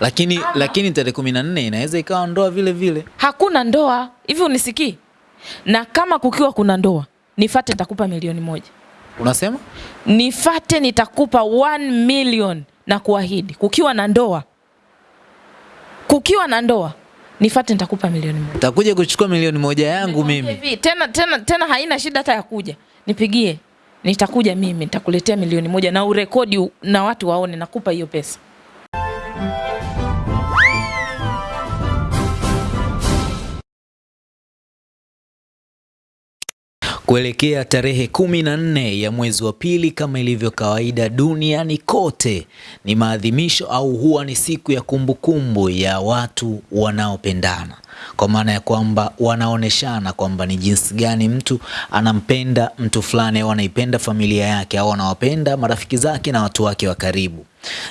Lakini Ama. lakini tarehe kumi na nne inaweza ikawa ndoa vile vile. Hakuna ndoa hivi, unisikii? Na kama kukiwa kuna ndoa, nifate, nitakupa milioni moja. Unasema? Nifate, nitakupa 1 million na kuahidi. Kukiwa na ndoa, kukiwa na ndoa, nifate, nitakupa milioni moja. Takuja kuchukua milioni moja yangu mimi. Hivi, tena tena tena haina shida hata ya kuja. Nipigie. Nitakuja mimi, nitakuletea milioni moja na urekodi na watu waone nakupa hiyo pesa. Kuelekea tarehe kumi na nne ya mwezi wa pili, kama ilivyo kawaida duniani kote, ni maadhimisho au huwa ni siku ya kumbukumbu kumbu ya watu wanaopendana, kwa maana ya kwamba wanaoneshana kwamba ni jinsi gani mtu anampenda mtu fulani au anaipenda familia yake au anawapenda marafiki zake na watu wake wa karibu.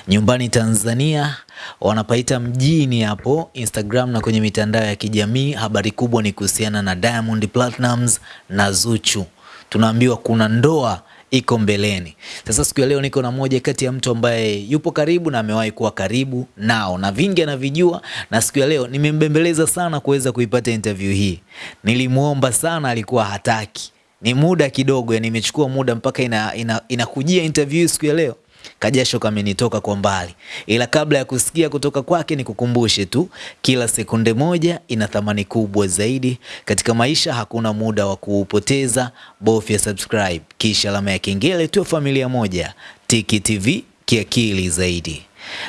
Nyumbani Tanzania wanapaita mjini hapo Instagram na kwenye mitandao ya kijamii. Habari kubwa ni kuhusiana na Diamond Platnumz na Zuchu. Tunaambiwa kuna ndoa iko mbeleni. Sasa siku ya leo niko na moja kati ya mtu ambaye yupo karibu na amewahi kuwa karibu nao na vingi anavijua, na siku ya leo nimembembeleza sana kuweza kuipata interview hii. Nilimwomba sana, alikuwa hataki, ni muda kidogo, yani imechukua muda mpaka inakujia ina, ina, interview siku ya leo kajasho kamenitoka kwa mbali, ila kabla ya kusikia kutoka kwake, nikukumbushe tu, kila sekunde moja ina thamani kubwa zaidi katika maisha. Hakuna muda wa kuupoteza, bofya subscribe kisha alama ya kengele, tuwe familia moja. Tiki TV kiakili zaidi.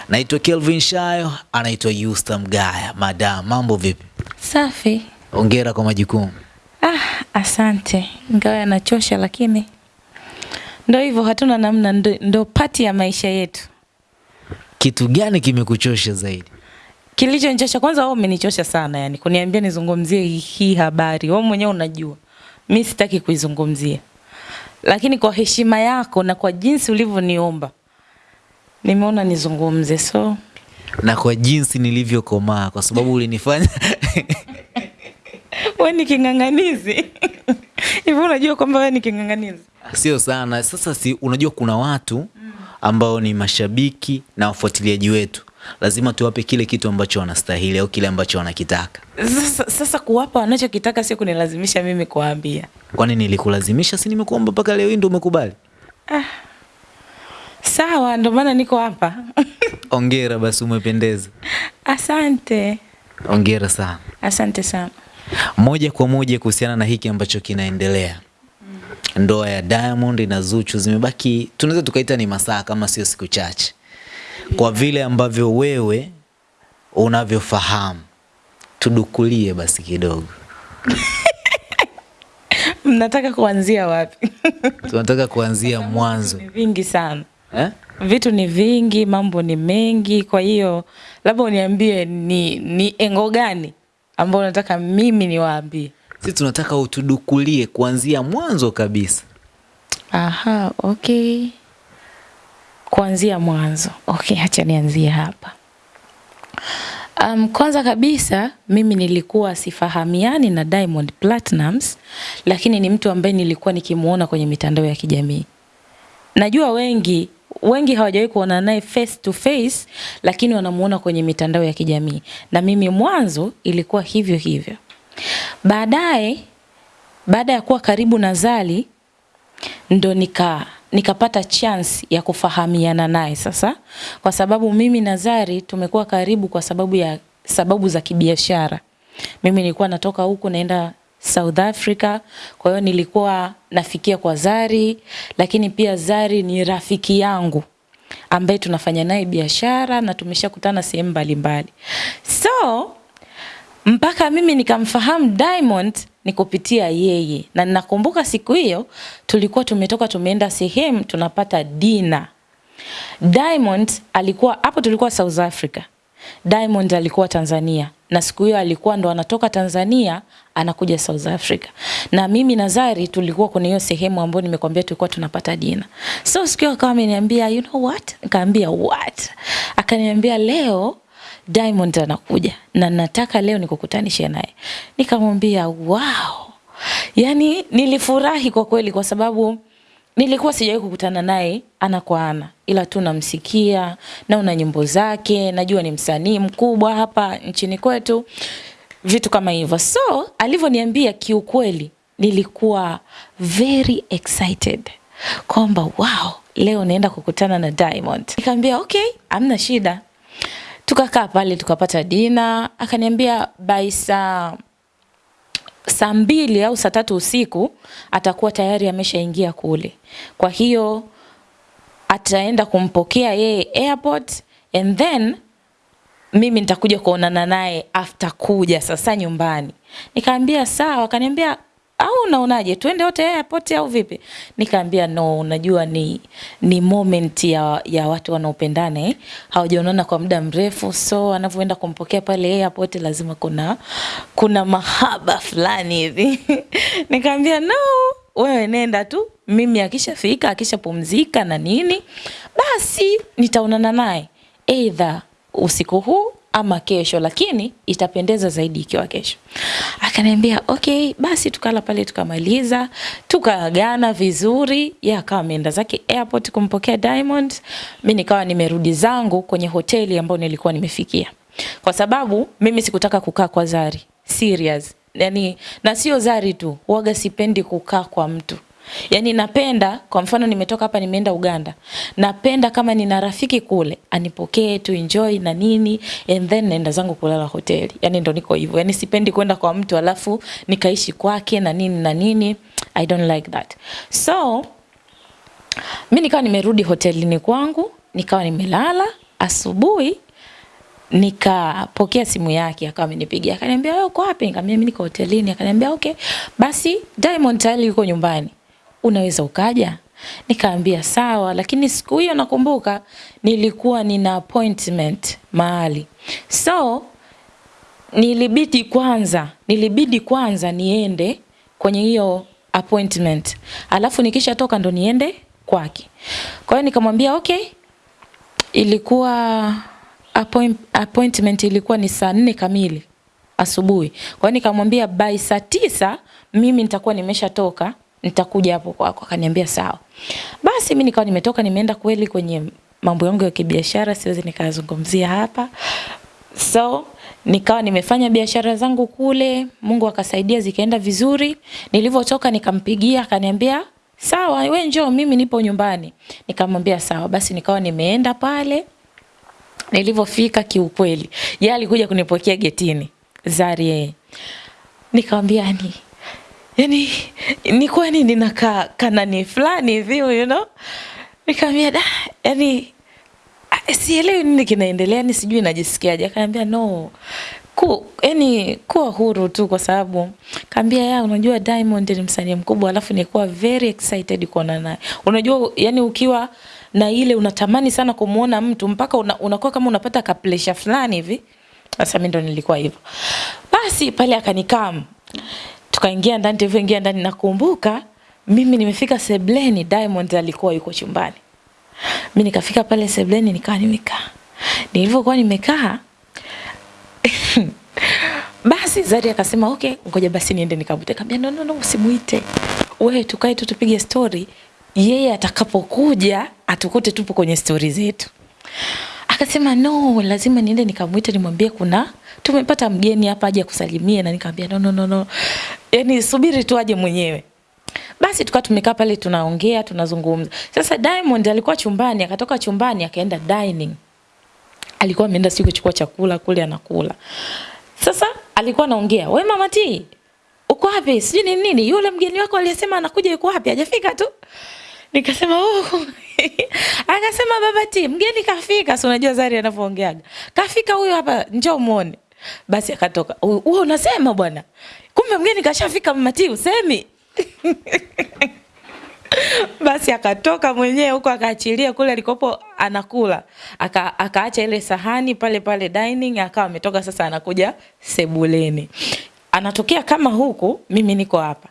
Naitwa Kelvin Shayo, anaitwa Yusta Mgaya. Madam, mambo vipi? Safi. Hongera kwa majukumu. Ah, asante. Ingawa yanachosha lakini ndo hivyo, hatuna namna, ndo, ndo pati ya maisha yetu. Kitu gani kimekuchosha zaidi? Kilichonichosha kwanza, wewe umenichosha sana, yani kuniambia nizungumzie hii, habari. Wewe mwenyewe unajua mi sitaki kuizungumzia, lakini kwa heshima yako na kwa jinsi ulivyoniomba nimeona nizungumze, so na kwa jinsi nilivyokomaa, kwa sababu ulinifanya wewe ni king'ang'anizi hivi. Unajua kwamba wewe ni king'ang'anizi? Sio sana. Sasa si unajua, kuna watu ambao ni mashabiki na wafuatiliaji wetu, lazima tuwape kile kitu ambacho wanastahili au kile ambacho wanakitaka. Sasa, sasa kuwapa wanachokitaka sio kunilazimisha mimi kuwaambia. Kwani nilikulazimisha? Si nimekuomba mpaka leo hii ndio umekubali? Ah, Sawa, ndo maana niko hapa. Ongera basi, umependeza. Asante, Ongera sana. asante sana. Moja kwa moja kuhusiana na hiki ambacho kinaendelea, ndoa ya Diamond na Zuchu zimebaki, tunaweza tukaita ni masaa kama sio siku chache, kwa vile ambavyo wewe unavyofahamu, tudukulie basi kidogo. Mnataka kuanzia wapi? Tunataka kuanzia mwanzo vingi sana, eh? vitu ni vingi, mambo ni mengi. Kwa hiyo labda uniambie ni, ni engo gani ambayo unataka mimi niwaambie. Sisi tunataka utudukulie kuanzia mwanzo kabisa. Aha, okay. Kuanzia mwanzo. Okay, acha nianzie hapa. Um, kwanza kabisa mimi nilikuwa sifahamiani na Diamond Platnumz, lakini ni mtu ambaye nilikuwa nikimuona kwenye mitandao ya kijamii. Najua wengi wengi hawajawahi kuona naye face to face, lakini wanamuona kwenye mitandao ya kijamii, na mimi mwanzo ilikuwa hivyo hivyo. Baadaye, baada ya kuwa karibu na zali ndo nika nikapata chance ya kufahamiana naye sasa, kwa sababu mimi na Zari tumekuwa karibu kwa sababu ya sababu za kibiashara. Mimi nilikuwa natoka huku naenda South Africa, kwa hiyo nilikuwa nafikia kwa Zari, lakini pia Zari ni rafiki yangu ambaye tunafanya naye biashara na tumeshakutana sehemu mbalimbali. So mpaka mimi nikamfahamu Diamond ni kupitia yeye, na ninakumbuka siku hiyo tulikuwa tumetoka tumeenda sehemu tunapata dina. Diamond alikuwa hapo, tulikuwa South Africa, Diamond alikuwa Tanzania, na siku hiyo alikuwa ndo anatoka Tanzania anakuja South Africa, na mimi na Zari tulikuwa kwenye hiyo sehemu ambayo nimekwambia tulikuwa tunapata dina. So siku hiyo akawa ameniambia you know what, nikaambia what, akaniambia leo Diamond anakuja na nataka leo nikukutanishe naye. Nikamwambia wow, Yaani nilifurahi kwa kweli, kwa sababu nilikuwa sijawahi kukutana naye ana kwa ana, ila tu namsikia na una nyimbo zake, najua ni msanii mkubwa hapa nchini kwetu, vitu kama hivyo. So alivyoniambia, kiukweli nilikuwa very excited kwamba wow, leo naenda kukutana na Diamond. Nikamwambia okay, amna shida. Tukakaa pale tukapata dina, akaniambia by saa saa mbili au saa tatu usiku atakuwa tayari ameshaingia kule. Kwa hiyo ataenda kumpokea yeye airport and then mimi nitakuja kuonana naye after kuja sasa nyumbani. Nikaambia sawa, akaniambia au unaonaje? Tuende wote airport au vipi? Nikaambia no, unajua ni ni moment ya, ya watu wanaopendana eh, hawajaonana kwa muda mrefu, so anavyoenda kumpokea pale airport lazima kuna kuna mahaba fulani hivi. Nikaambia no, wewe nenda tu, mimi akishafika akishapumzika na nini, basi nitaonana naye. Either usiku huu ama kesho, lakini itapendeza zaidi ikiwa kesho. Akaniambia okay, basi tukala pale tukamaliza, tukaagana vizuri. Yeye akawa ameenda zake airport kumpokea Diamond, mi nikawa nimerudi zangu kwenye hoteli ambayo nilikuwa nimefikia, kwa sababu mimi sikutaka kukaa kwa Zari serious, yani na sio Zari tu, waga sipendi kukaa kwa mtu Yaani napenda kwa mfano nimetoka hapa nimeenda Uganda. Napenda kama nina rafiki kule anipokee tu enjoy na nini and then naenda zangu kulala hoteli. Yaani ndo niko hivyo. Yaani sipendi kwenda kwa mtu alafu nikaishi kwake na nini na nini. I don't like that. So mimi nikawa nimerudi hotelini kwangu, nikawa nimelala, asubuhi nikapokea simu yake akawa amenipigia akaniambia wewe uko wapi? Nikamwambia mimi niko hotelini. Akaniambia okay, basi Diamond tayari yuko nyumbani unaweza ukaja? Nikaambia sawa, lakini siku hiyo nakumbuka nilikuwa nina appointment mahali, so nilibidi kwanza, nilibidi kwanza niende kwenye hiyo appointment, alafu nikishatoka ndo niende kwake. Kwa hiyo nikamwambia okay, ilikuwa appoint, appointment ilikuwa ni saa nne kamili asubuhi. Kwa hiyo nikamwambia by saa tisa mimi nitakuwa nimeshatoka nitakuja hapo kwako. Akaniambia sawa. Basi mimi nikawa nimetoka nimeenda kweli kwenye mambo yangu ya kibiashara, siwezi nikazungumzia hapa. So nikawa nimefanya biashara zangu kule, Mungu akasaidia zikaenda vizuri. Nilivyotoka nikampigia akaniambia sawa, we njoo, mimi nipo nyumbani. Nikamwambia sawa. Basi nikawa nimeenda pale. Nilivyofika kiukweli, yeye alikuja kunipokea getini. Zari yeye. Nikamwambia ni yani ni kwani ninakaa kanani fulani hivi you know? Nikamwambia da yani sielewi nini kinaendelea ni sijui najisikiaje. Akaniambia no ku yani kuwa huru tu kwa sababu. Kaambia ya unajua Diamond ni msanii mkubwa alafu nilikuwa very excited kuona naye. Unajua yani ukiwa na ile unatamani sana kumuona mtu mpaka una, unakuwa kama unapata ka pressure fulani hivi. Sasa mimi ndo nilikuwa hivyo. Basi pale akanikam tukaingia ndani tulivyoingia ndani nakumbuka mimi nimefika sebleni Diamond alikuwa yuko chumbani. Mi nikafika pale sebleni nikawa nimekaa. Nilivyokuwa nimekaa basi Zari akasema okay ngoja basi niende nikavute. Kaambia no no no usimuite. Wewe tukae tu tupige story. Yeye atakapokuja atukute tupo kwenye story zetu akasema no lazima niende nikamwite nimwambie kuna tumepata mgeni hapa aje kusalimia na nikamwambia no no no no. Yani subiri tu aje mwenyewe. Basi tukawa tumekaa pale tunaongea tunazungumza. Sasa Diamond alikuwa chumbani akatoka chumbani akaenda dining. Alikuwa ameenda siku kuchukua chakula kule anakula. Sasa alikuwa anaongea we mama T uko wapi? Sijui ni nini yule mgeni wako aliyesema anakuja yuko wapi? Hajafika tu. Nikasema oh akasema baba T mgeni kafika. Si unajua Zari anavyoongeaga. Kafika huyo hapa njoo muone. Basi akatoka. Wewe unasema bwana. Kumbe mgeni kashafika mama T usemi? Basi akatoka mwenyewe huko akaachilia kule alikopo anakula. Aka, akaacha ile sahani pale pale dining akawa ametoka sasa anakuja sebuleni. Anatokea kama huku mimi niko hapa.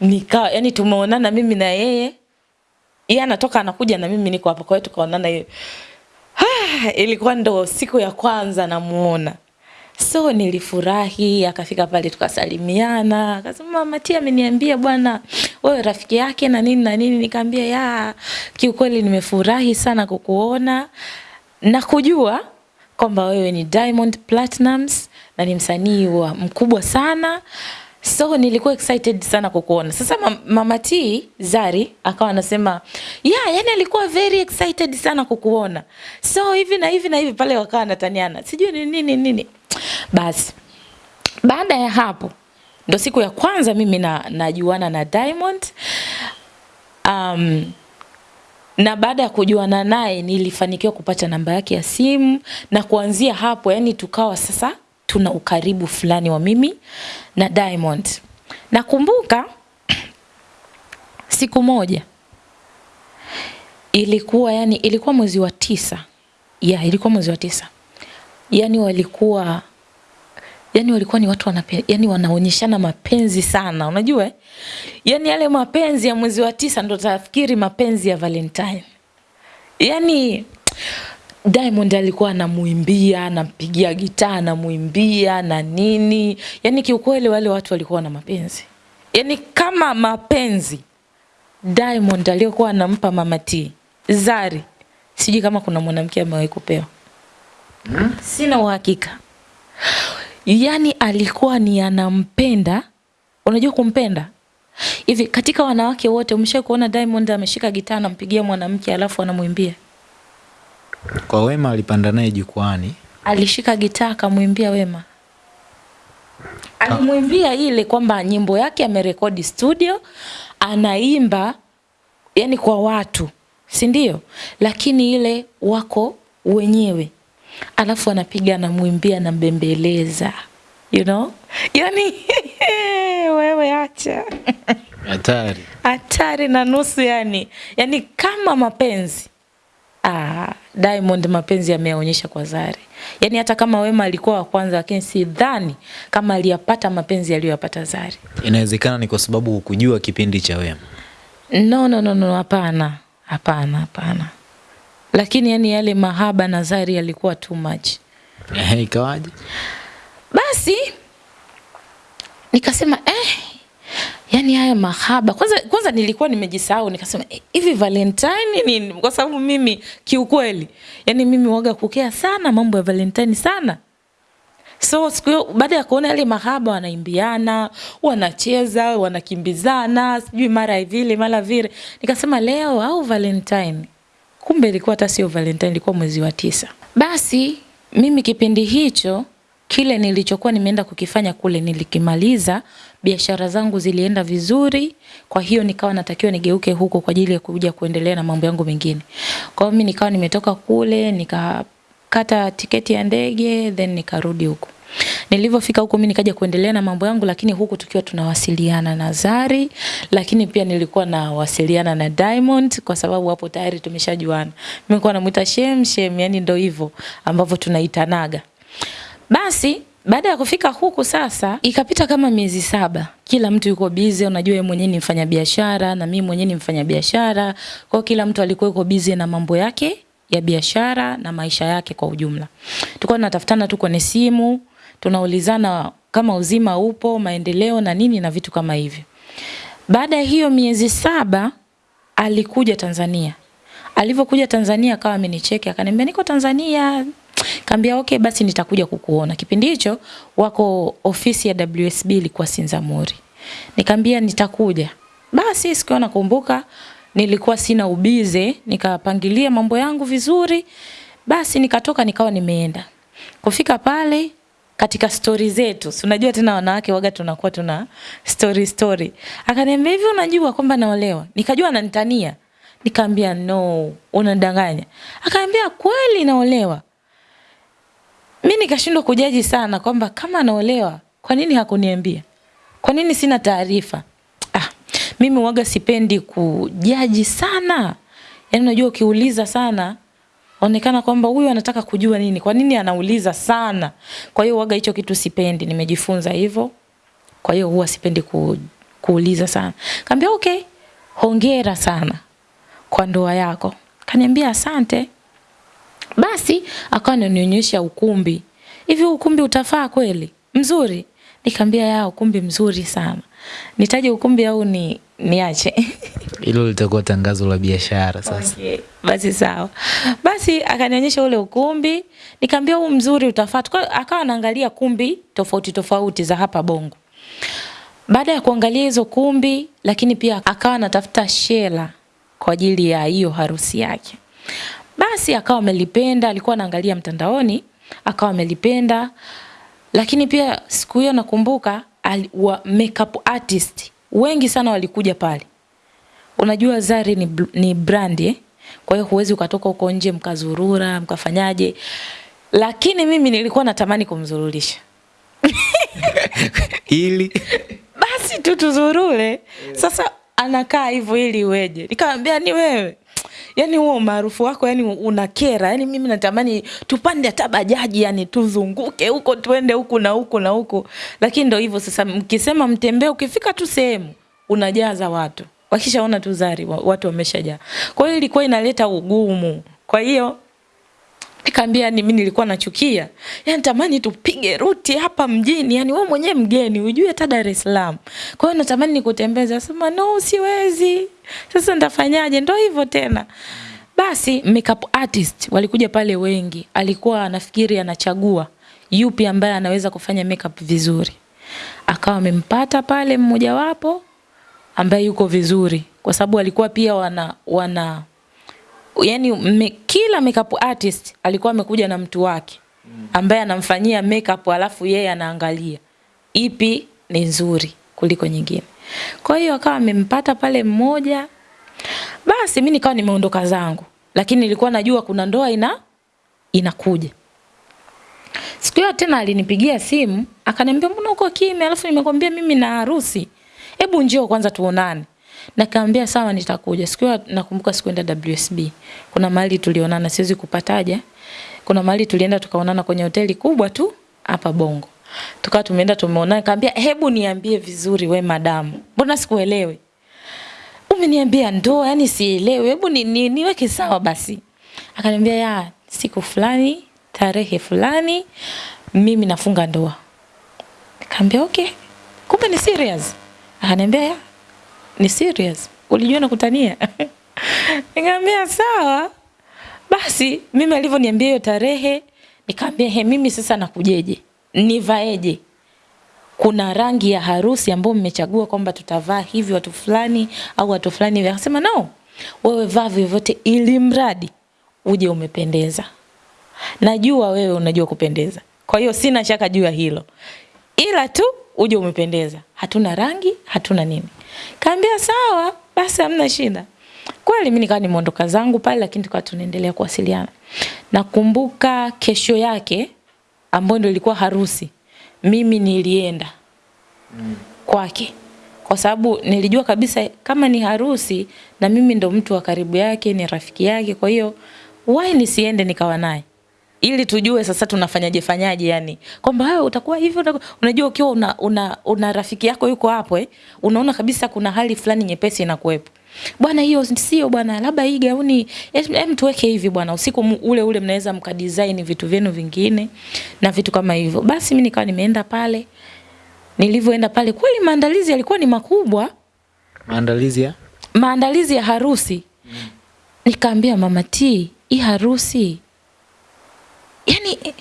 Nika yani tumeonana mimi na yeye yeye anatoka anakuja na mimi niko hapa kwa hiyo tukaonana hiyo ah, ilikuwa ndo siku ya kwanza namuona So nilifurahi, akafika pale tukasalimiana, akasema T ameniambia bwana wewe rafiki yake na nini na nini. Nikamwambia ya, kiukweli nimefurahi sana kukuona na kujua kwamba wewe ni Diamond Platnumz na ni msanii wa mkubwa sana. So nilikuwa excited sana kukuona. Sasa mam- Mama T Zari akawa anasema, "Yeah, yani alikuwa very excited sana kukuona." So hivi na hivi na hivi pale wakawa nataniana. Sijui ni nini nini. Basi baada ya hapo ndo siku ya kwanza mimi na najuana na Diamond. Um, na baada ya kujuana naye nilifanikiwa kupata namba yake ya simu na kuanzia hapo yani tukawa sasa tuna ukaribu fulani wa mimi na Diamond. Nakumbuka siku moja ilikuwa yani ilikuwa mwezi wa tisa. Yeah, ilikuwa mwezi wa tisa. Yani walikuwa yani walikuwa ni watu wanape, yani wanaonyeshana mapenzi sana unajua eh? yani yale mapenzi ya mwezi wa tisa ndo tafikiri mapenzi ya Valentine yani Diamond alikuwa anamuimbia anampigia gitaa anamuimbia na nini. Yaani kiukweli wale watu walikuwa na mapenzi. Yaani kama mapenzi Diamond aliyokuwa anampa Mama T. Zari sijui kama kuna mwanamke amewahi kupewa. Hmm? sina uhakika. Yaani alikuwa ni anampenda. Unajua kumpenda? Hivi katika wanawake wote umeshawahi kuona Diamond ameshika gitaa anampigia mwanamke alafu anamwimbia Kwa Wema alipanda naye jukwani. alishika gitaa akamwimbia Wema. Alimwimbia ile kwamba nyimbo yake amerekodi studio anaimba yani kwa watu si ndio? Lakini ile wako wenyewe. Alafu anapiga anamwimbia anambembeleza. You know? Yani wewe acha. Hatari. hatari na nusu yani. Yani kama mapenzi ah, Diamond mapenzi yameonyesha kwa Zari. Yani hata kama Wema alikuwa wa kwanza lakini sidhani kama aliyapata mapenzi aliyoyapata Zari. Inawezekana ni kwa sababu hukujua kipindi cha Wema. no no no no hapana. Hapana hapana. Lakini yani yale mahaba na Zari yalikuwa too much. Ehe, ikawaje? basi nikasema eh, yani haya mahaba kwanza, kwanza nilikuwa nimejisahau nikasema eh, hivi Valentine nini? Kwa sababu mimi kiukweli, yani mimi waga kukea sana mambo ya Valentine sana. So siku hiyo baada ya kuona yale mahaba wanaimbiana, wanacheza, wanakimbizana, sijui mara vile mara vile, nikasema leo au Valentine. Kumbe ilikuwa hata sio Valentine, ilikuwa mwezi wa tisa. Basi mimi kipindi hicho kile nilichokuwa nimeenda kukifanya kule nilikimaliza, biashara zangu zilienda vizuri, kwa hiyo nikawa natakiwa nigeuke huko kwa ajili ya kuja kuendelea na mambo yangu mengine. Kwa hiyo mimi nikawa nimetoka kule nikakata tiketi ya ndege then nikarudi huko. Nilivyofika huko mimi nikaja kuendelea na mambo yangu, lakini huku tukiwa tunawasiliana na Zari, lakini pia nilikuwa nawasiliana na Diamond kwa sababu hapo tayari tumeshajuana. Mimi nilikuwa namuita Shem Shem, yani ndio hivyo ambavyo tunaitanaga. Basi baada ya kufika huku sasa, ikapita kama miezi saba, kila mtu yuko busy. Unajua yeye mwenyewe ni mfanyabiashara na mimi mwenyewe ni mfanyabiashara, kwa kila mtu alikuwa yuko busy na mambo yake ya biashara na maisha yake kwa ujumla. Tulikuwa tunatafutana tu kwenye simu, tunaulizana kama uzima upo, maendeleo na nini na vitu kama hivyo. Baada ya hiyo miezi saba alikuja Tanzania. Alivyokuja Tanzania akawa amenicheki akaniambia niko Tanzania. Kaambia okay basi nitakuja kukuona. Kipindi hicho wako ofisi ya WSB ilikuwa Sinzamuri. Nikambia nitakuja. Basi siku nakumbuka nilikuwa sina ubize, nikapangilia mambo yangu vizuri. Basi nikatoka nikawa nimeenda. Kufika pale katika stori zetu, unajua tena wanawake waga tunakuwa tuna story story. Akaniambia hivi, unajua kwamba naolewa? Nikajua ananitania. Nikamwambia no, unadanganya. Akaambia kweli naolewa. Mi nikashindwa kujaji sana kwamba kama anaolewa, kwa nini hakuniambia? Kwa nini sina taarifa? Ah, mimi waga sipendi kujaji sana. Yaani unajua ukiuliza sana onekana kwamba huyu anataka kujua nini, kwa nini anauliza sana. Kwa hiyo waga hicho kitu sipendi, nimejifunza hivyo. Kwa hiyo huwa sipendi ku, kuuliza sana. Kaambia okay, hongera sana kwa ndoa yako. Kaniambia asante. Basi akawa ananionyesha ukumbi. hivi ukumbi utafaa kweli? Mzuri. Nikamwambia ya ukumbi mzuri sana. Nitaje ukumbi au ni niache? Hilo litakuwa tangazo la biashara sasa. Okay, basi sawa. Basi akanionyesha ule ukumbi, nikamwambia huu mzuri utafaa. Kwa Akawa anaangalia kumbi tofauti tofauti za hapa Bongo. Baada ya kuangalia hizo kumbi, lakini pia akawa anatafuta shela kwa ajili ya hiyo harusi yake. Basi akawa amelipenda, alikuwa anaangalia mtandaoni, akawa amelipenda. Lakini pia siku hiyo nakumbuka wa makeup artist wengi sana walikuja pale. Unajua Zari ni, ni brand eh? Kwa hiyo huwezi ukatoka huko nje mkazurura mkafanyaje. Lakini mimi nilikuwa natamani kumzururisha. Ili Basi tu tuzurure. Sasa anakaa hivyo ili iweje? Nikamwambia ni wewe. Yaani huo umaarufu wako yani unakera. Yani mimi natamani tupande hata bajaji yani tuzunguke huko tuende huku na huku na huku. Lakini ndio hivyo sasa mkisema mtembee ukifika tu sehemu unajaza watu. Wakishaona tu Zari watu wameshajaa. Kwa hiyo ilikuwa inaleta ugumu. Kwa hiyo Nikamwambia ni mimi nilikuwa nachukia. Yaani natamani tupige ruti hapa mjini. Yaani wewe mwenyewe mgeni ujue hata Dar es Salaam. Kwa hiyo natamani nikutembeze. Sema no siwezi. Sasa nitafanyaje? Ndio hivyo tena. Basi makeup artist walikuja pale wengi. Alikuwa anafikiri anachagua yupi ambaye anaweza kufanya makeup vizuri. Akawa amempata pale mmojawapo ambaye yuko vizuri kwa sababu walikuwa pia wana wana yani me, kila makeup artist alikuwa amekuja na mtu wake ambaye anamfanyia makeup alafu yeye anaangalia ipi ni nzuri kuliko nyingine. Kwa hiyo akawa amempata pale mmoja. Basi mimi nikawa nimeondoka zangu. Lakini nilikuwa najua kuna ndoa ina inakuja. Siku hiyo tena alinipigia simu, akaniambia mbona uko kimya alafu nimekwambia mimi na harusi. Hebu njoo kwanza tuonane. Nikamwambia sawa nitakuja. Siku nakumbuka sikuenda WSB. Kuna mali tulionana siwezi kupataja. Kuna mahali tulienda tukaonana kwenye hoteli kubwa tu hapa Bongo. Tukawa tumeenda tumeonana nikamwambia hebu niambie vizuri we madamu. Mbona sikuelewi? Umeniambia ndoa yani sielewi. Hebu ni, ni, niweke sawa basi. Akaniambia ya siku fulani tarehe fulani mimi nafunga ndoa. Nikamwambia okay. Kumbe ni serious. Akaniambia ni serious. Ulijua nakutania? Nikamwambia sawa. Basi mimi alivyoniambia hiyo tarehe nikamwambia he mimi sasa nakujeje? Nivaeje? Kuna rangi ya harusi ambayo mmechagua kwamba tutavaa hivi watu fulani au watu fulani hivi. Akasema no. Wewe vaa vyovyote ili mradi uje umependeza. Najua wewe unajua kupendeza. Kwa hiyo sina shaka juu ya hilo. Ila tu uje umependeza. Hatuna rangi, hatuna nini. Kaambia sawa, basi hamna shida. Kweli mimi nikawa nimeondoka zangu pale lakini tukawa tunaendelea kuwasiliana. Nakumbuka kesho yake ambayo ndio ilikuwa harusi. Mimi nilienda kwake. Kwa sababu nilijua kabisa kama ni harusi na mimi ndo mtu wa karibu yake, ni rafiki yake. Kwa hiyo why nisiende nikawa naye? Ili tujue sasa tunafanyaje fanyaje yani. Kwamba wewe utakuwa hivi unajua ukiwa una, una, una rafiki yako yuko hapo eh unaona kabisa kuna hali fulani nyepesi inakuwepo. Bwana hiyo sio bwana labda hii gauni hem tuweke hivi bwana usiku ule ule mnaweza mkadesign vitu vyenu vingine na vitu kama hivyo. Basi mimi nikawa nimeenda pale. Nilivyoenda pale kweli maandalizi yalikuwa ni makubwa. Maandalizi ya? Maandalizi ya harusi. Mm. nikaambia mama T hii harusi yani eh,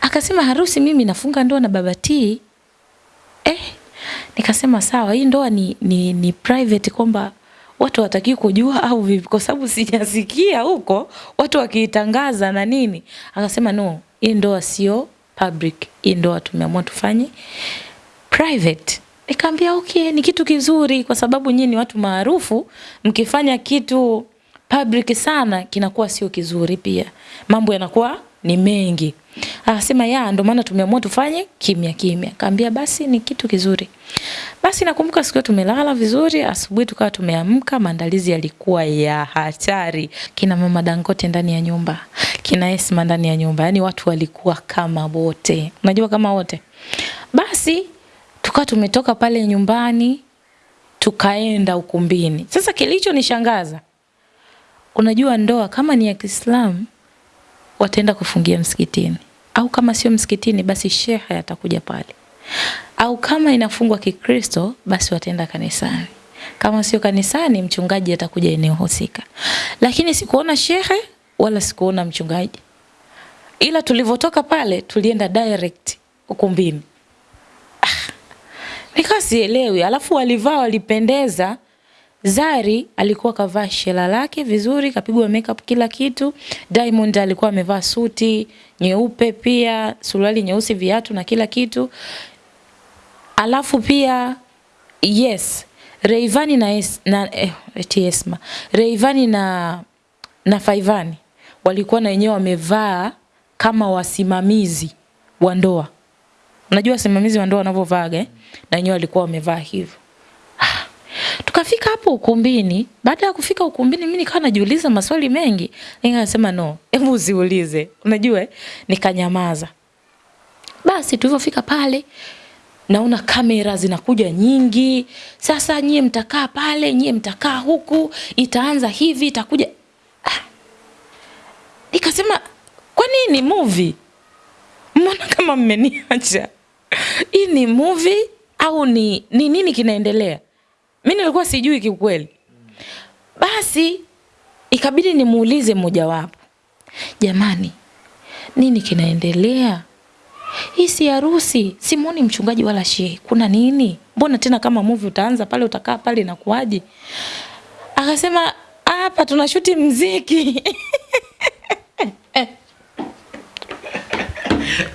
akasema harusi mimi nafunga ndoa na baba T. Eh nikasema sawa hii ndoa ni, ni, ni private kwamba watu wataki kujua au vipi? Kwa sababu sijasikia huko watu wakiitangaza na nini. Akasema no hii ndoa sio public. Hii ndoa tumeamua tufanye private. Nikamwambia okay ni kitu kizuri kwa sababu nyinyi ni watu maarufu. Mkifanya kitu public sana kinakuwa sio kizuri pia. Mambo yanakuwa ni mengi. Akasema ya ndo maana tumeamua tufanye kimya kimya. Kaambia basi ni kitu kizuri. Basi nakumbuka siku tumelala vizuri asubuhi tukawa tumeamka maandalizi yalikuwa ya hatari. Kina mama Dangote ndani ya nyumba kina Esma ndani ya nyumba yani watu walikuwa kama wote. Unajua kama wote. Basi tukawa tumetoka pale nyumbani tukaenda ukumbini. Sasa kilichonishangaza unajua ndoa kama ni ya Kiislamu wataenda kufungia msikitini. Au kama sio msikitini basi shehe atakuja pale. Au kama inafungwa Kikristo basi wataenda kanisani. Kama sio kanisani mchungaji atakuja eneo husika. Lakini sikuona shehe wala sikuona mchungaji. Ila tulivotoka pale tulienda direct ukumbini. Ah, nikawa sielewi alafu walivaa walipendeza Zari alikuwa kavaa shela lake vizuri, kapigwa makeup kila kitu. Diamond alikuwa amevaa suti nyeupe pia, suruali nyeusi, viatu na kila kitu. Alafu pia yes, Rayvanny na es, na eh, Esma. Rayvanny na na Faivani walikuwa na wenyewe wamevaa kama wasimamizi wa ndoa. Unajua wasimamizi wa ndoa wanavyovaa eh? Na wenyewe walikuwa wamevaa hivyo. Tukafika hapo ukumbini. Baada ya kufika ukumbini, mimi nikawa najiuliza maswali mengi. Nikasema no, hebu usiulize. Unajua, nikanyamaza. Basi tulivyofika pale, naona kamera zinakuja nyingi. Sasa nyie mtakaa pale, nyie mtakaa huku, itaanza hivi, itakuja. Ah. Nikasema kwa nini movie? Mbona kama mmeniacha? Hii ni movie au ni, ni nini kinaendelea? Mimi nilikuwa sijui kiukweli. Basi ikabidi nimuulize mmojawapo. Jamani, nini kinaendelea? Hii si harusi, simuoni mchungaji wala shehe. Kuna nini? Mbona tena kama movie utaanza pale utakaa pale na kuaje? Akasema hapa tunashuti mziki.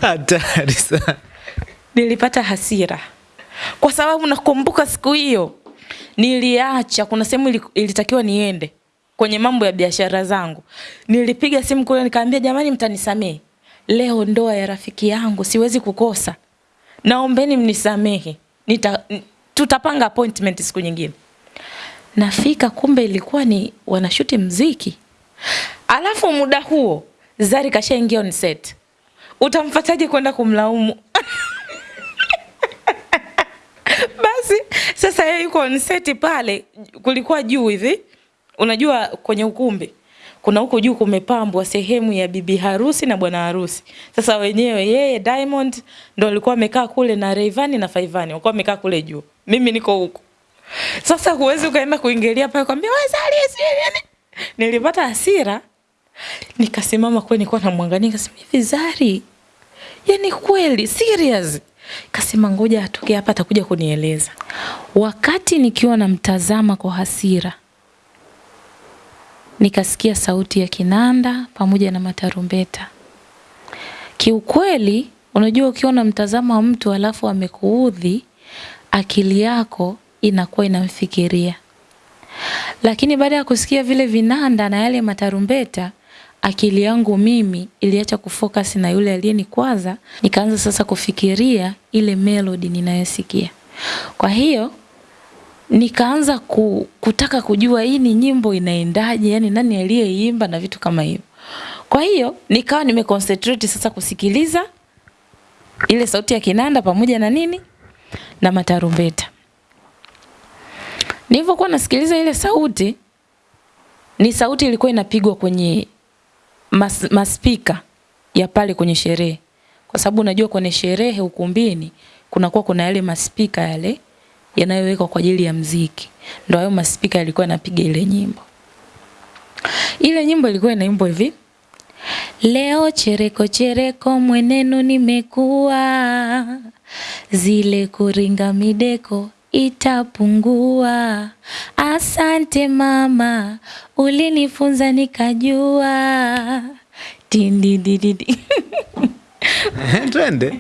Hatari sana. Nilipata hasira kwa sababu nakumbuka siku hiyo niliacha, kuna sehemu ilitakiwa niende kwenye mambo ya biashara zangu. Nilipiga simu kule nikaambia, jamani, mtanisamehe, leo ndoa ya rafiki yangu siwezi kukosa, naombeni mnisamehe, nita tutapanga appointment siku nyingine. Nafika kumbe ilikuwa ni wanashuti mziki, alafu muda huo Zari kashaingia on set. Utamfataje kwenda kumlaumu? Basi sasa yeye yuko on set pale, kulikuwa juu hivi, unajua kwenye ukumbi kuna huko juu kumepambwa sehemu ya bibi harusi na bwana harusi. Sasa wenyewe yeye Diamond ndo alikuwa amekaa kule na Rayvanny na Faivani walikuwa wamekaa kule juu, mimi niko huko. Sasa huwezi ukaenda kuingilia pale kwambia wewe Zari nini. Nilipata hasira nikasimama kweli, nilikuwa namwangalia nikasema hivi Zari, yani kweli serious kasema ngoja atoke hapa atakuja kunieleza. Wakati nikiwa namtazama kwa hasira nikasikia sauti ya kinanda pamoja na matarumbeta. Kiukweli unajua ukiwa unamtazama mtu alafu amekuudhi akili yako inakuwa inamfikiria. Lakini baada ya kusikia vile vinanda na yale matarumbeta akili yangu mimi iliacha kufocus na yule aliyenikwaza nikaanza sasa kufikiria ile melody ninayosikia. Kwa hiyo nikaanza ku, kutaka kujua hii ni nyimbo inaendaje yani nani aliyeimba na vitu kama hivyo. Kwa hiyo nikawa nimeconcentrate sasa kusikiliza ile sauti ya kinanda pamoja na nini na matarumbeta. Nilivyokuwa nasikiliza ile sauti ni sauti ilikuwa inapigwa kwenye mas, maspika ya pale kwenye sherehe. Kwa sababu unajua kwenye sherehe ukumbini kunakuwa kuna yale maspika yale yanayowekwa kwa ajili ya mziki. Ndio hayo maspika yalikuwa yanapiga ile nyimbo. Ile nyimbo ilikuwa inaimbwa hivi. Leo chereko chereko mwenenu nimekuwa, zile kuringa mideko itapungua. Asante mama, ulinifunza nikajua. Tindidididi. Twende.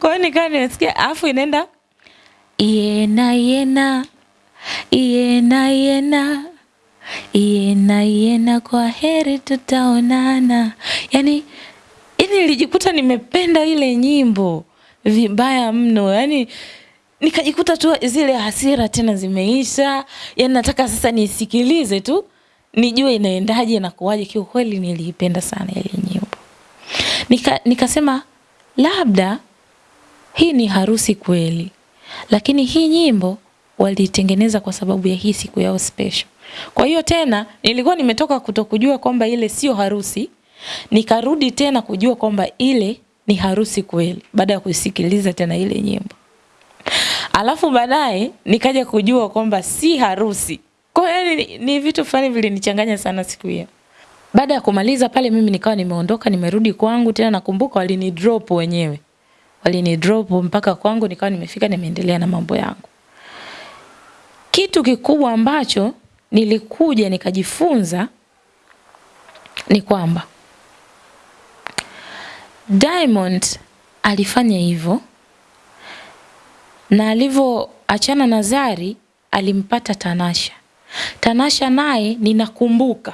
Kwa hiyo nikaa nimesikia, alafu inaenda yena yena yena yena yena yena, kwa heri tutaonana. Yani, yani nilijikuta nimependa ile nyimbo vibaya mno, yani nikajikuta tu zile hasira tena zimeisha, yani nataka sasa nisikilize tu nijue inaendaje na kuwaje. Kiukweli niliipenda sana ile nyimbo. Nika, nikasema labda hii ni harusi kweli, lakini hii nyimbo walitengeneza kwa sababu ya hii siku yao special. Kwa hiyo tena nilikuwa nimetoka kutokujua kwamba ile sio harusi, nikarudi tena kujua kwamba ile ni harusi kweli baada ya kusikiliza tena ile nyimbo. Alafu baadaye nikaja kujua kwamba si harusi. Kwa hiyo ni, ni vitu fulani vilinichanganya sana siku hiyo. Baada ya kumaliza pale mimi nikawa nimeondoka nimerudi kwangu tena nakumbuka walini drop wenyewe. Walini drop mpaka kwangu nikawa nimefika nimeendelea na mambo yangu. Kitu kikubwa ambacho nilikuja nikajifunza ni kwamba Diamond alifanya hivyo na alivyoachana na Zari alimpata Tanasha. Tanasha naye ninakumbuka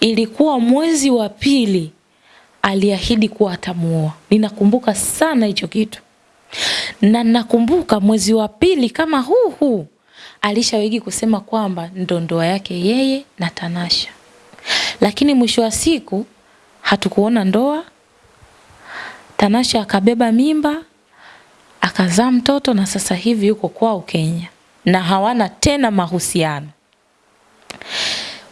ilikuwa mwezi wa pili aliahidi kuwa atamuoa. Ninakumbuka sana hicho kitu, na nakumbuka mwezi wa pili kama huu huu alishawigi kusema kwamba ndo ndoa yake yeye na Tanasha, lakini mwisho wa siku hatukuona ndoa. Tanasha akabeba mimba akazaa mtoto na sasa hivi yuko kwao Kenya na hawana tena mahusiano.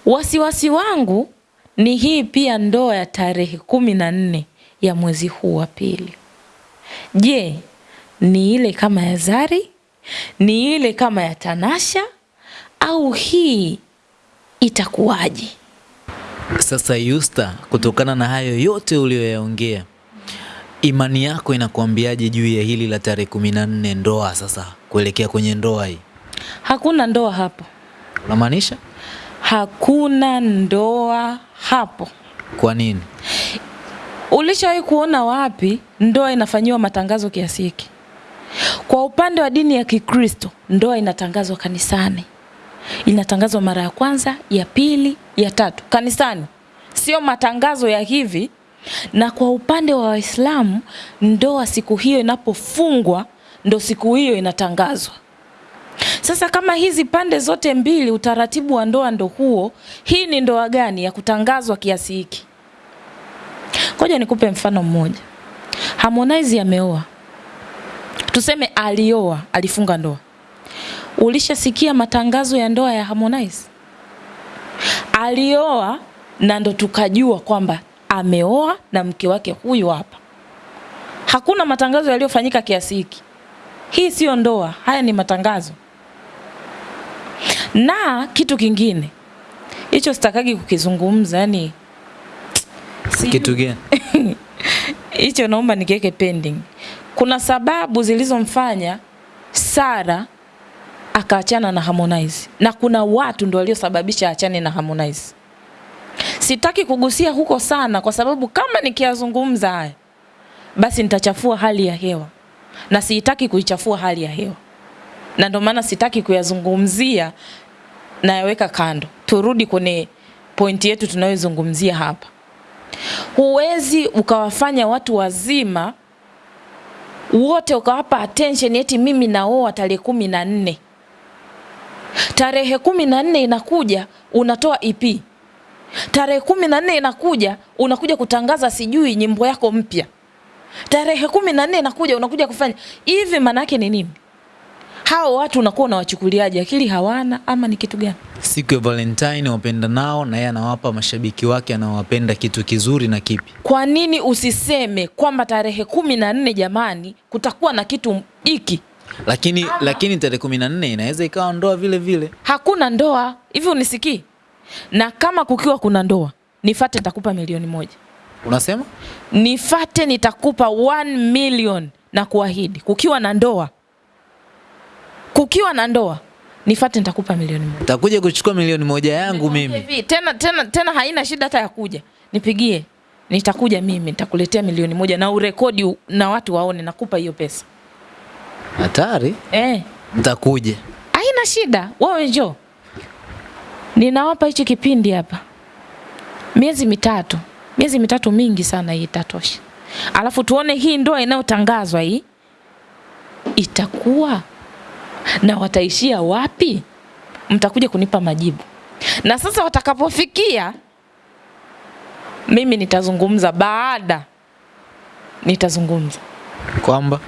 Wasiwasi wangu ni hii pia ndoa ya tarehe kumi na nne ya mwezi huu wa pili. Je, ni ile kama ya Zari? Ni ile kama ya Tanasha au hii itakuwaje? Sasa Yusta, kutokana na hayo yote uliyoyaongea, imani yako inakuambiaje juu ya hili la tarehe kumi na nne ndoa, sasa kuelekea kwenye ndoa hii? Hakuna ndoa hapo, Unamaanisha hakuna ndoa hapo. kwa nini? Ulishawahi kuona wapi ndoa inafanyiwa matangazo kiasi hiki? Kwa upande wa dini ya Kikristo, ndoa inatangazwa kanisani, inatangazwa mara ya kwanza, ya pili, ya tatu kanisani, sio matangazo ya hivi. Na kwa upande wa Waislamu, ndoa siku hiyo inapofungwa, ndo siku hiyo inatangazwa. Sasa kama hizi pande zote mbili utaratibu wa ndoa ndo huo, hii ni ndoa gani ya kutangazwa kiasi hiki? Ngoja nikupe mfano mmoja. Harmonize ameoa, tuseme alioa, alifunga ndoa. Ulishasikia matangazo ya ndoa ya Harmonize? Alioa na ndo tukajua kwamba ameoa na mke wake huyu hapa. Hakuna matangazo yaliyofanyika kiasi hiki. Hii siyo ndoa, haya ni matangazo. Na kitu kingine hicho sitakagi kukizungumza, yani si- Kitu gani? hicho naomba nikiweke pending. Kuna sababu zilizomfanya Sara akaachana na Harmonize na kuna watu ndio waliosababisha aachane na Harmonize. Sitaki kugusia huko sana, kwa sababu kama nikiyazungumza haya basi nitachafua hali ya hewa na sitaki kuichafua hali ya hewa, na ndio maana sitaki kuyazungumzia, nayaweka kando. Turudi kwenye pointi yetu tunayozungumzia hapa. Huwezi ukawafanya watu wazima wote ukawapa attention eti mimi naoa tarehe kumi na nne. Tarehe kumi na nne inakuja unatoa EP. Tarehe kumi na nne inakuja unakuja kutangaza sijui nyimbo yako mpya. Tarehe kumi na nne inakuja unakuja kufanya hivi, maanake ni nini? Hao watu unakuwa unawachukuliaje? Akili hawana ama ni kitu gani? Siku ya Valentine wapenda nao na yeye anawapa mashabiki wake anawapenda kitu kizuri na kipi? Kwa nini usiseme kwamba tarehe kumi na nne jamani, kutakuwa na kitu hiki? Lakini ama. lakini tarehe kumi na nne inaweza ikawa ndoa vile vile. Hakuna ndoa hivi, unisikii? Na kama kukiwa kuna ndoa, nifate, nitakupa milioni moja. Unasema Nifate, nitakupa 1 million na kuahidi. Kukiwa na ndoa, kukiwa na ndoa, nifate, nitakupa milioni moja. takuja kuchukua milioni moja yangu mimi. hivi, tena tena tena haina shida hata ya kuja. Nipigie. Nitakuja mimi, nitakuletea milioni moja na urekodi na watu waone nakupa hiyo pesa. Hatari, Eh, nitakuja. haina shida. Wewe njoo. Ninawapa hichi kipindi hapa. Miezi mitatu. Miezi mitatu mingi sana hii itatosha. Alafu tuone hii ndoa inayotangazwa hii itakuwa na wataishia wapi? Mtakuja kunipa majibu. Na sasa watakapofikia mimi nitazungumza baada nitazungumza. Kwamba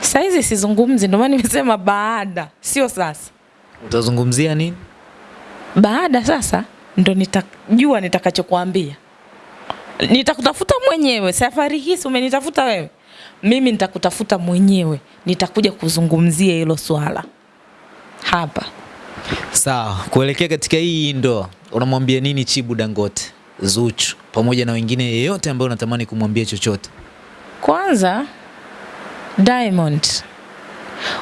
Saizi sizungumzi, ndio maana nimesema baada, sio sasa. utazungumzia nini? Baada sasa ndo nitajua nitakachokuambia. Nitakutafuta mwenyewe. Safari hii si umenitafuta wewe, mimi nitakutafuta mwenyewe, nitakuja kuzungumzia hilo swala hapa. Sawa, kuelekea katika hii ndoa, unamwambia nini Chibu Dangote, Zuchu pamoja na wengine yeyote ambaye unatamani kumwambia chochote? Kwanza Diamond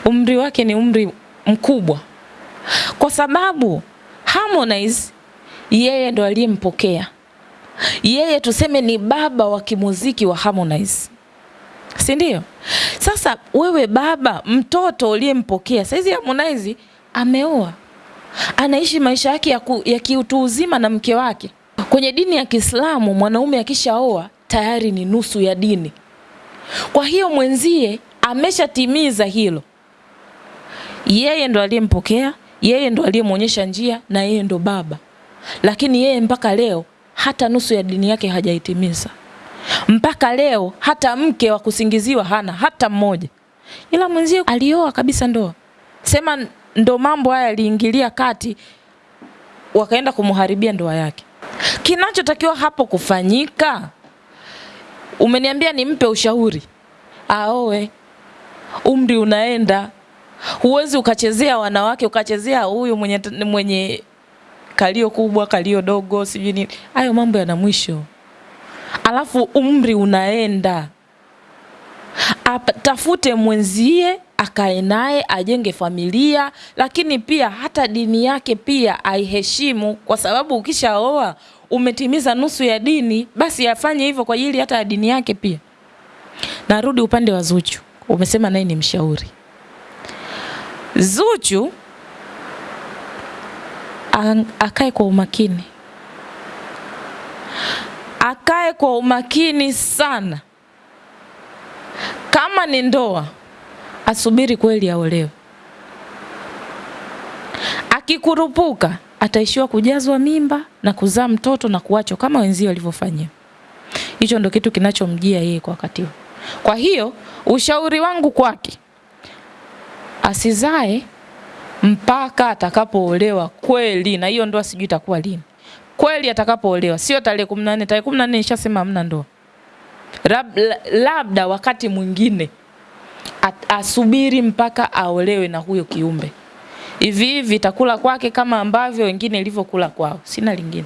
umri wake ni umri mkubwa, kwa sababu Harmonize yeye ndo aliyempokea yeye, tuseme ni baba wa kimuziki wa Harmonize, si ndio? Sasa wewe baba, mtoto uliyempokea saizi, Harmonize ameoa, anaishi maisha yake ya, ya kiutu uzima na mke wake. Kwenye dini ya Kiislamu mwanaume akishaoa tayari ni nusu ya dini. Kwa hiyo mwenzie ameshatimiza hilo, yeye ndo aliyempokea, yeye ndo aliyemwonyesha njia na yeye ndo baba, lakini yeye mpaka leo hata nusu ya dini yake hajaitimiza. Mpaka leo hata mke wa kusingiziwa hana hata mmoja, ila mwenzie alioa kabisa ndoa. Sema ndo mambo haya aliingilia kati, wakaenda kumuharibia ndoa yake. Kinachotakiwa hapo kufanyika, umeniambia nimpe ushauri aoe, umri unaenda, huwezi ukachezea wanawake ukachezea huyu mwenye, mwenye kalio kubwa kalio dogo sijui nini, hayo mambo yana mwisho. Alafu umri unaenda, atafute mwenzie akae naye ajenge familia, lakini pia hata dini yake pia aiheshimu, kwa sababu ukishaoa umetimiza nusu ya dini, basi afanye hivyo kwa ajili hata ya dini yake pia. Narudi upande wa Zuchu, umesema naye ni mshauri. Zuchu akae kwa umakini, akae kwa umakini sana. Kama ni ndoa, asubiri kweli aolewe. Akikurupuka ataishiwa kujazwa mimba na kuzaa mtoto na kuachwa kama wenzio walivyofanyia. Hicho ndo kitu kinachomjia yeye kwa wakati huo. Kwa hiyo ushauri wangu kwake, asizae mpaka atakapoolewa kweli, na hiyo ndoa sijui itakuwa lini kweli atakapoolewa, sio tarehe kumi na nne. Tarehe kumi na nne nishasema hamna ndoa, Lab, labda wakati mwingine asubiri mpaka aolewe na huyo kiumbe. Hivi hivi itakula kwake kama ambavyo wengine ilivyokula kwao, sina lingine.